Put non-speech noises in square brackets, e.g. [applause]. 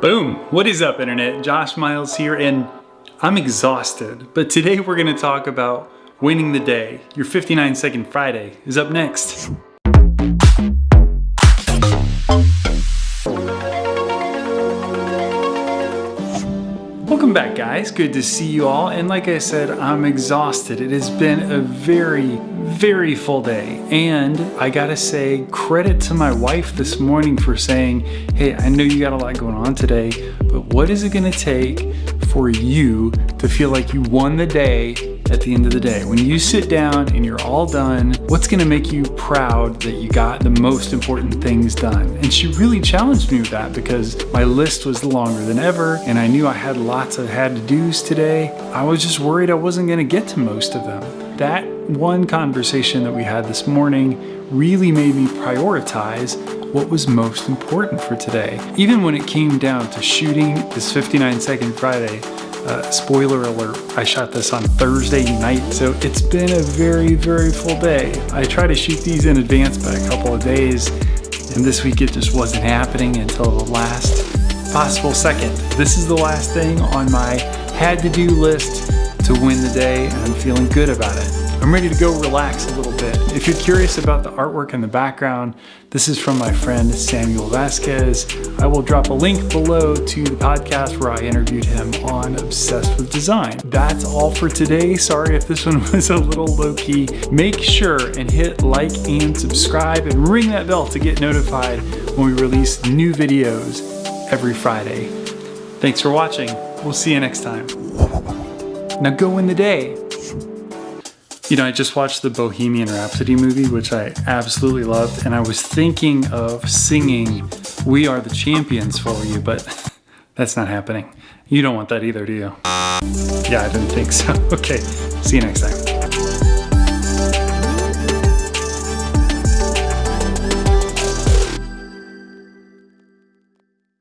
Boom! What is up internet? Josh Miles here and I'm exhausted, but today we're gonna talk about winning the day. Your 59 second Friday is up next. Welcome back guys, good to see you all. And like I said, I'm exhausted. It has been a very, very full day. And I gotta say, credit to my wife this morning for saying, hey, I know you got a lot going on today, but what is it gonna take for you to feel like you won the day at the end of the day. When you sit down and you're all done, what's gonna make you proud that you got the most important things done? And she really challenged me with that because my list was longer than ever and I knew I had lots of had to do's today. I was just worried I wasn't gonna get to most of them. That one conversation that we had this morning really made me prioritize what was most important for today. Even when it came down to shooting this 59 second Friday, uh, spoiler alert, I shot this on Thursday night, so it's been a very, very full day. I try to shoot these in advance by a couple of days, and this week it just wasn't happening until the last possible second. This is the last thing on my had to do list to win the day, and I'm feeling good about it. I'm ready to go relax a little bit. If you're curious about the artwork in the background, this is from my friend Samuel Vasquez. I will drop a link below to the podcast where I interviewed him on Obsessed with Design. That's all for today. Sorry if this [laughs] one was a little low key. Make sure and hit like and subscribe and ring that bell to get notified when we release new videos every Friday. Thanks for watching. We'll see you next time. Now go in the day. You know, I just watched the Bohemian Rhapsody movie, which I absolutely loved, and I was thinking of singing We Are the Champions for you, but [laughs] that's not happening. You don't want that either, do you? Yeah, I didn't think so. [laughs] Okay, see you next time.